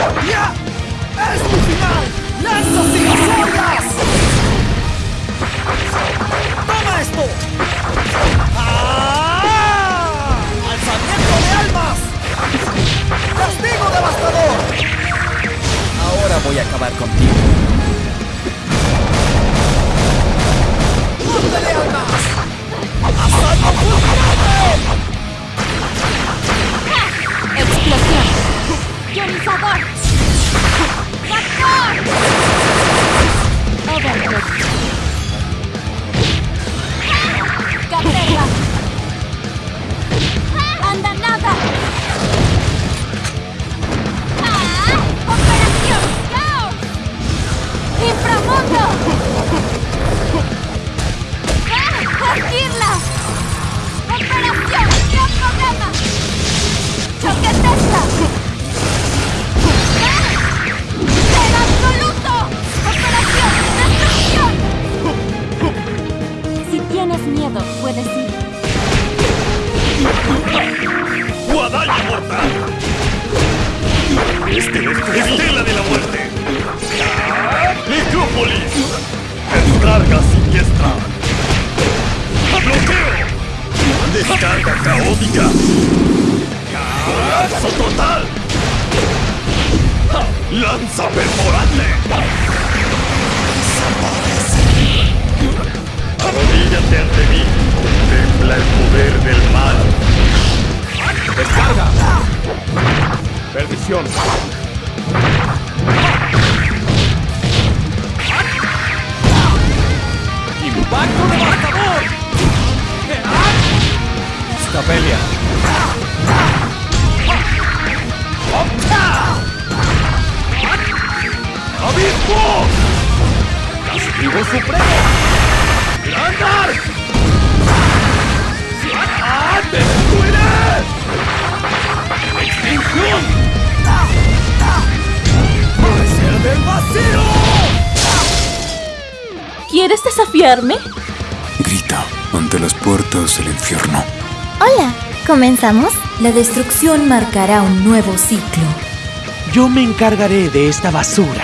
¡Ya! ¡Es tu final! ¡Lanzas ilusorias! ¡Toma esto! ¡Ah! ¡Alzamiento de almas! ¡Castigo devastador! Ahora voy a acabar contigo. ¡Ponte de miedo, puedes ir. ¡Guadaña mortal! Este es Estela de la muerte. Necrópolis. Descarga siniestra. Bloqueo. Descarga caótica. Colapso total. Lanza perforante. Contempla el poder del mal. ¡Descarga! Perdición. ¡Impacto devastador! Scapelia. ¡Abismo! ¡Castigo supremo! ¿Quieres desafiarme? Grita ante las puertas del infierno. Hola, ¿comenzamos? La destrucción marcará un nuevo ciclo. Yo me encargaré de esta basura.